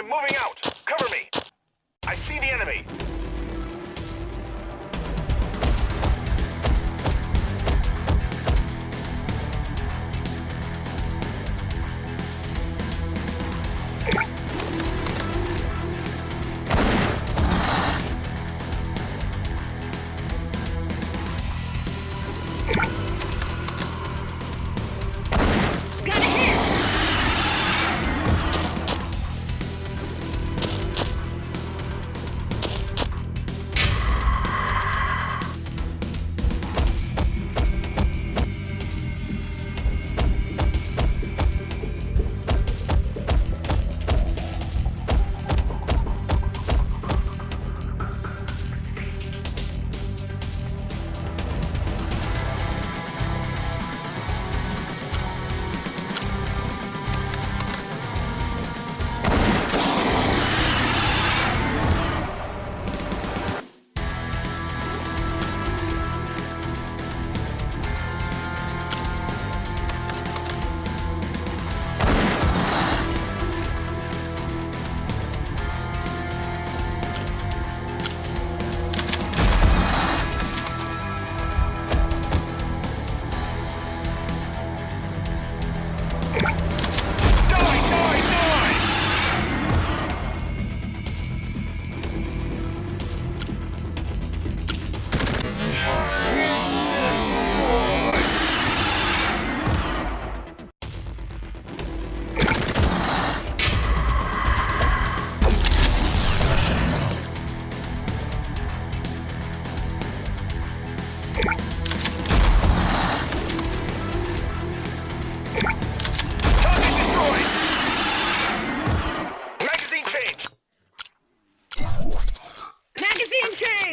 I'm moving out. Cover me. I see the enemy.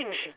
меньше.